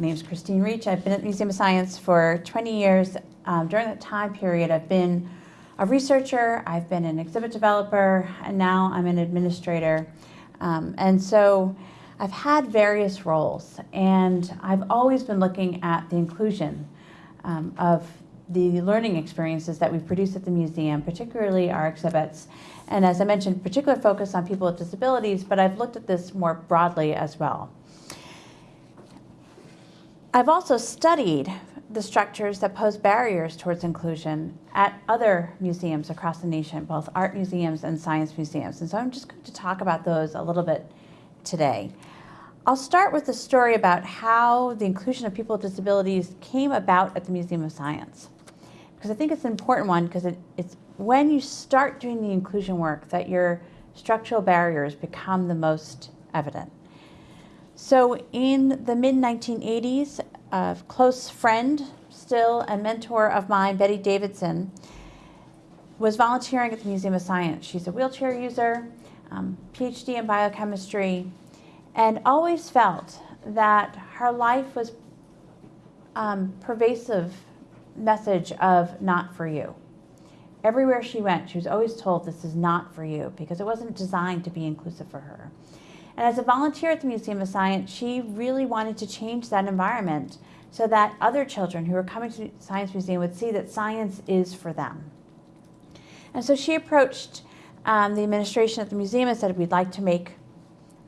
My name is Christine Reich. I've been at the Museum of Science for 20 years. Um, during that time period, I've been a researcher, I've been an exhibit developer, and now I'm an administrator. Um, and so I've had various roles, and I've always been looking at the inclusion um, of the learning experiences that we produce at the museum, particularly our exhibits. And as I mentioned, particular focus on people with disabilities, but I've looked at this more broadly as well. I've also studied the structures that pose barriers towards inclusion at other museums across the nation, both art museums and science museums. And so I'm just going to talk about those a little bit today. I'll start with the story about how the inclusion of people with disabilities came about at the Museum of Science. Because I think it's an important one because it, it's when you start doing the inclusion work that your structural barriers become the most evident. So in the mid-1980s, a close friend still a mentor of mine, Betty Davidson, was volunteering at the Museum of Science. She's a wheelchair user, um, PhD in biochemistry, and always felt that her life was um, pervasive message of not for you. Everywhere she went, she was always told this is not for you because it wasn't designed to be inclusive for her. And as a volunteer at the Museum of Science, she really wanted to change that environment so that other children who were coming to the Science Museum would see that science is for them. And so she approached um, the administration at the museum and said, we'd like to make,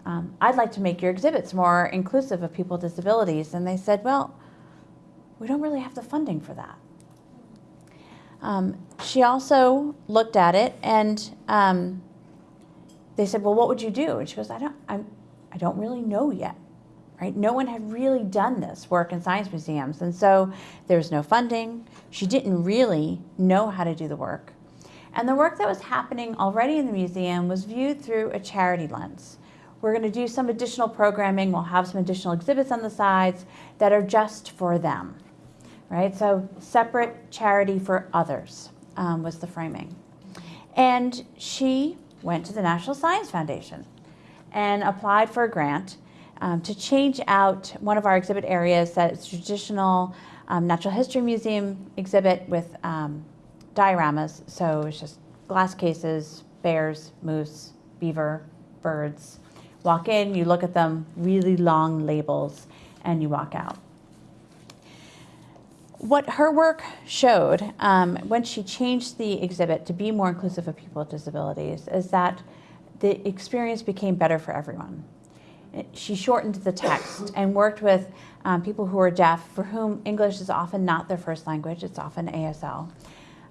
um, I'd like to make your exhibits more inclusive of people with disabilities. And they said, well, we don't really have the funding for that. Um, she also looked at it and um, they said, well, what would you do? And she goes, I don't, I'm, I don't really know yet. Right? No one had really done this work in science museums. And so there was no funding. She didn't really know how to do the work. And the work that was happening already in the museum was viewed through a charity lens. We're going to do some additional programming. We'll have some additional exhibits on the sides that are just for them. Right? So separate charity for others um, was the framing. And she went to the National Science Foundation and applied for a grant um, to change out one of our exhibit areas that's traditional um, natural history museum exhibit with um, dioramas. So it's just glass cases, bears, moose, beaver, birds. Walk in, you look at them, really long labels, and you walk out. What her work showed um, when she changed the exhibit to be more inclusive of people with disabilities is that the experience became better for everyone. She shortened the text and worked with um, people who are deaf for whom English is often not their first language, it's often ASL.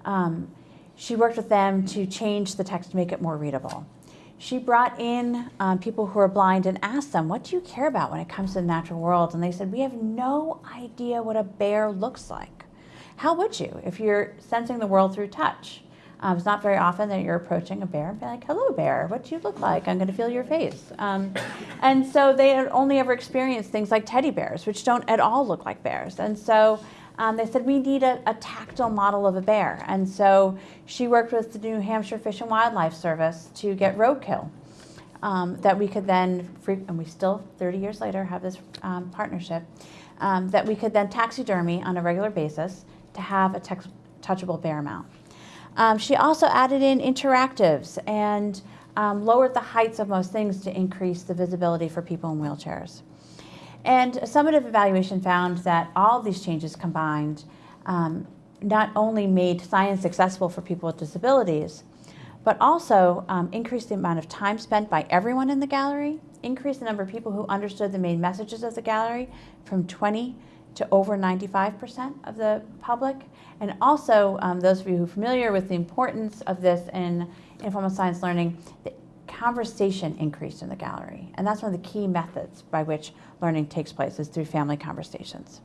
Um, she worked with them to change the text to make it more readable. She brought in um, people who are blind and asked them, what do you care about when it comes to the natural world? And they said, we have no idea what a bear looks like. How would you if you're sensing the world through touch? Um, it's not very often that you're approaching a bear and be like, hello bear, what do you look like? I'm gonna feel your face. Um, and so they had only ever experienced things like teddy bears, which don't at all look like bears. And so um, they said, we need a, a, tactile model of a bear. And so she worked with the New Hampshire Fish and Wildlife Service to get roadkill um, that we could then, and we still, 30 years later, have this um, partnership, um, that we could then taxidermy on a regular basis to have a touchable bear mount. Um, she also added in interactives and um, lowered the heights of most things to increase the visibility for people in wheelchairs. And a summative evaluation found that all these changes combined um, not only made science accessible for people with disabilities, but also um, increased the amount of time spent by everyone in the gallery, increased the number of people who understood the main messages of the gallery from 20 to over 95% of the public. And also, um, those of you who are familiar with the importance of this in informal science learning, the conversation increased in the gallery. And that's one of the key methods by which learning takes place is through family conversations.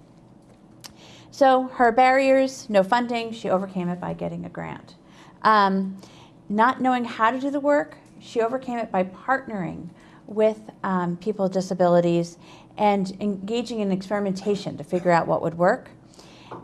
So her barriers, no funding, she overcame it by getting a grant. Um, not knowing how to do the work, she overcame it by partnering with um, people with disabilities and engaging in experimentation to figure out what would work.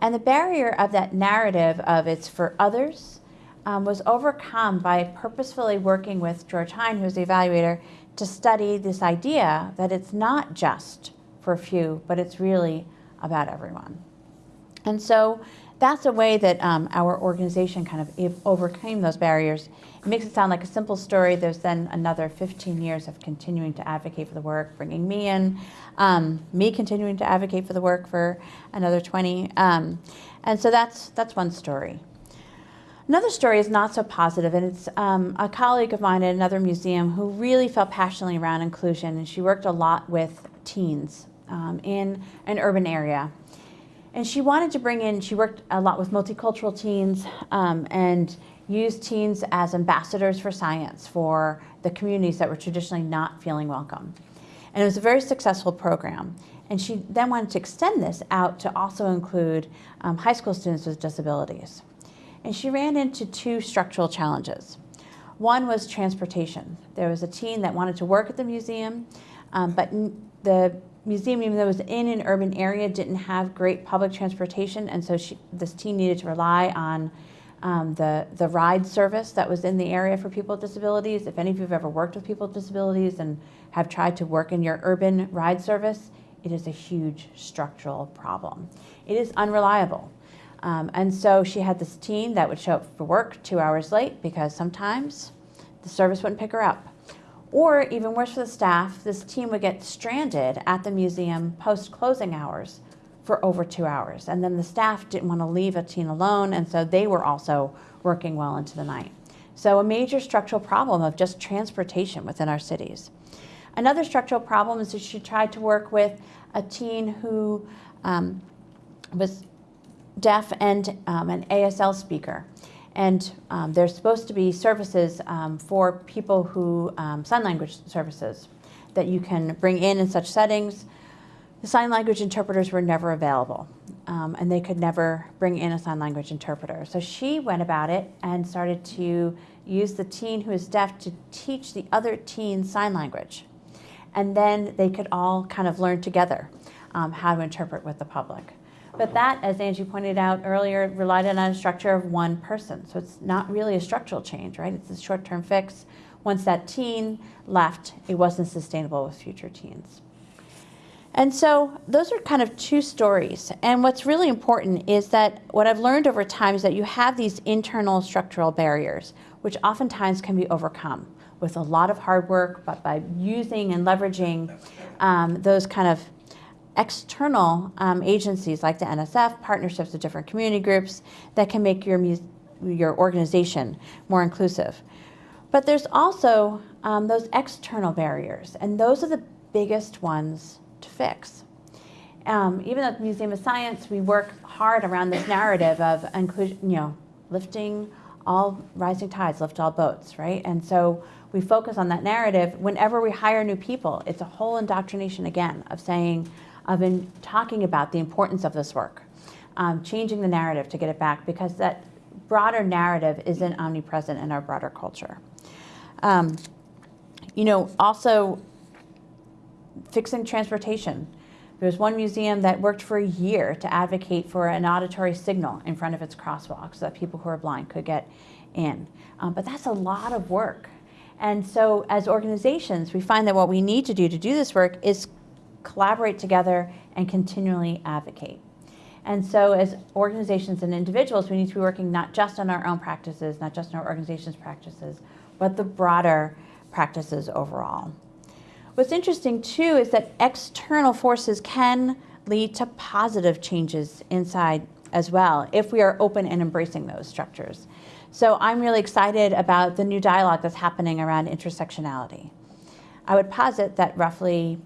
And the barrier of that narrative of it's for others um, was overcome by purposefully working with George Hein, who's the evaluator, to study this idea that it's not just for a few, but it's really about everyone. And so that's a way that um, our organization kind of overcame those barriers. It makes it sound like a simple story. There's then another 15 years of continuing to advocate for the work, bringing me in, um, me continuing to advocate for the work for another 20. Um, and so that's, that's one story. Another story is not so positive, and it's um, a colleague of mine at another museum who really felt passionately around inclusion, and she worked a lot with teens um, in an urban area. And she wanted to bring in, she worked a lot with multicultural teens um, and used teens as ambassadors for science for the communities that were traditionally not feeling welcome. And it was a very successful program. And she then wanted to extend this out to also include um, high school students with disabilities and she ran into two structural challenges. One was transportation. There was a teen that wanted to work at the museum, um, but the museum, even though it was in an urban area, didn't have great public transportation, and so she, this teen needed to rely on um, the, the ride service that was in the area for people with disabilities. If any of you have ever worked with people with disabilities and have tried to work in your urban ride service, it is a huge structural problem. It is unreliable. Um, and so she had this teen that would show up for work two hours late because sometimes the service wouldn't pick her up. Or even worse for the staff, this team would get stranded at the museum post closing hours for over two hours. And then the staff didn't want to leave a teen alone, and so they were also working well into the night. So a major structural problem of just transportation within our cities. Another structural problem is that she tried to work with a teen who um, was deaf and um, an ASL speaker. And um, there's supposed to be services um, for people who, um, sign language services that you can bring in in such settings. The sign language interpreters were never available um, and they could never bring in a sign language interpreter. So she went about it and started to use the teen who is deaf to teach the other teen sign language. And then they could all kind of learn together um, how to interpret with the public. But that, as Angie pointed out earlier, relied on a structure of one person. So it's not really a structural change, right? It's a short-term fix. Once that teen left, it wasn't sustainable with future teens. And so those are kind of two stories. And what's really important is that what I've learned over time is that you have these internal structural barriers, which oftentimes can be overcome with a lot of hard work, but by using and leveraging um, those kind of external um, agencies like the NSF, partnerships with different community groups that can make your, your organization more inclusive. But there's also um, those external barriers, and those are the biggest ones to fix. Um, even at the Museum of Science, we work hard around this narrative of inclusion, you know, lifting all rising tides, lift all boats, right? And so we focus on that narrative. Whenever we hire new people, it's a whole indoctrination again of saying, of in talking about the importance of this work, um, changing the narrative to get it back because that broader narrative isn't omnipresent in our broader culture. Um, you know, also fixing transportation. There's one museum that worked for a year to advocate for an auditory signal in front of its crosswalk so that people who are blind could get in. Um, but that's a lot of work. And so as organizations, we find that what we need to do to do this work is collaborate together, and continually advocate. And so as organizations and individuals, we need to be working not just on our own practices, not just on our organization's practices, but the broader practices overall. What's interesting too is that external forces can lead to positive changes inside as well if we are open and embracing those structures. So I'm really excited about the new dialogue that's happening around intersectionality. I would posit that roughly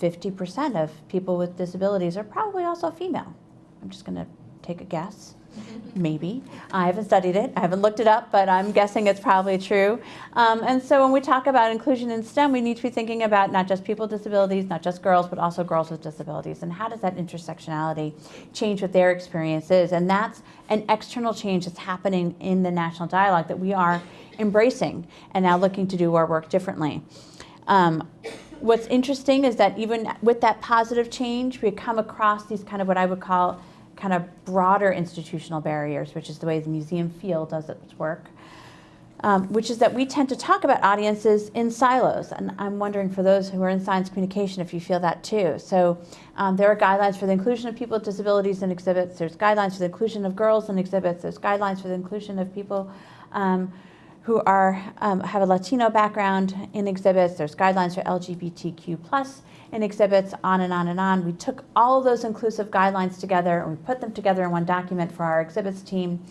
50% of people with disabilities are probably also female. I'm just going to take a guess. Maybe. I haven't studied it. I haven't looked it up, but I'm guessing it's probably true. Um, and so when we talk about inclusion in STEM, we need to be thinking about not just people with disabilities, not just girls, but also girls with disabilities. And how does that intersectionality change what their experience is? And that's an external change that's happening in the national dialogue that we are embracing and now looking to do our work differently. Um, what's interesting is that even with that positive change, we come across these kind of what I would call kind of broader institutional barriers, which is the way the museum field does its work. um, which is that we tend to talk about audiences in silos. And I'm wondering for those who are in science communication if you feel that too. So um, there are guidelines for the inclusion of people with disabilities in exhibits. There's guidelines for the inclusion of girls in exhibits. There's guidelines for the inclusion of people um, who are, um, have a Latino background in exhibits. There's guidelines for LGBTQ plus in exhibits, on and on and on. We took all of those inclusive guidelines together and we put them together in one document for our exhibits team.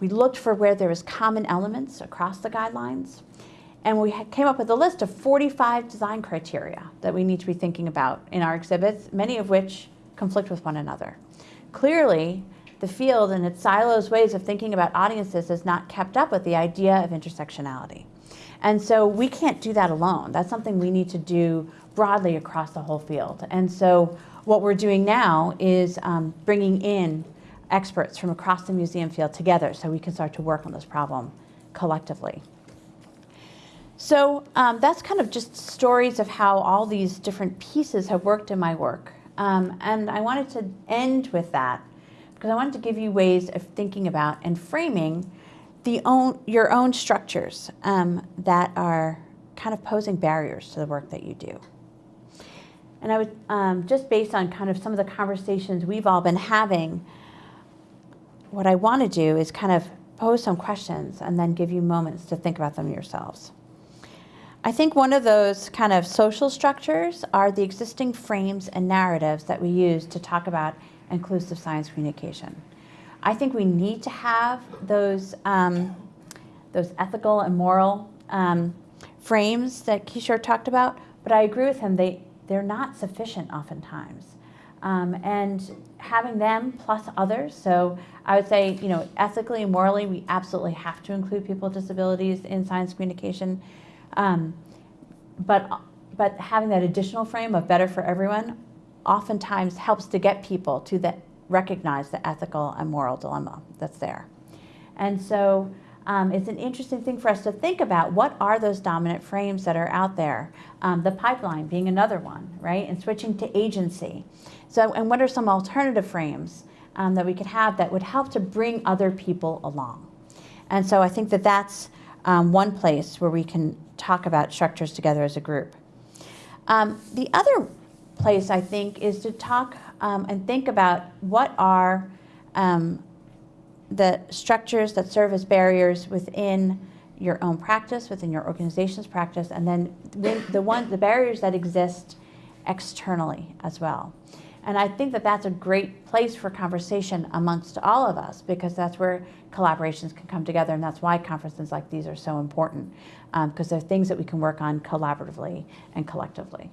We looked for where there was common elements across the guidelines. And we came up with a list of 45 design criteria that we need to be thinking about in our exhibits, many of which conflict with one another. Clearly, the field and its silos ways of thinking about audiences has not kept up with the idea of intersectionality. And so we can't do that alone. That's something we need to do broadly across the whole field. And so what we're doing now is um, bringing in experts from across the museum field together so we can start to work on this problem collectively. So um, that's kind of just stories of how all these different pieces have worked in my work. Um, and I wanted to end with that because I wanted to give you ways of thinking about and framing the own, your own structures um, that are kind of posing barriers to the work that you do. And I would, um, just based on kind of some of the conversations we've all been having, what I want to do is kind of pose some questions and then give you moments to think about them yourselves. I think one of those kind of social structures are the existing frames and narratives that we use to talk about inclusive science communication. I think we need to have those, um, those ethical and moral um, frames that Kishore talked about, but I agree with him, they, they're not sufficient oftentimes. Um, and having them plus others, so I would say, you know, ethically and morally, we absolutely have to include people with disabilities in science communication. Um, but, but having that additional frame of better for everyone oftentimes helps to get people to the, recognize the ethical and moral dilemma that's there. And so um, it's an interesting thing for us to think about what are those dominant frames that are out there. Um, the pipeline being another one, right? And switching to agency. So, and what are some alternative frames um, that we could have that would help to bring other people along? And so I think that that's um, one place where we can talk about structures together as a group. Um, the other place, I think, is to talk um, and think about what are um, the structures that serve as barriers within your own practice, within your organization's practice, and then the one the barriers that exist externally as well. And I think that that's a great place for conversation amongst all of us because that's where collaborations can come together and that's why conferences like these are so important because um, they're things that we can work on collaboratively and collectively.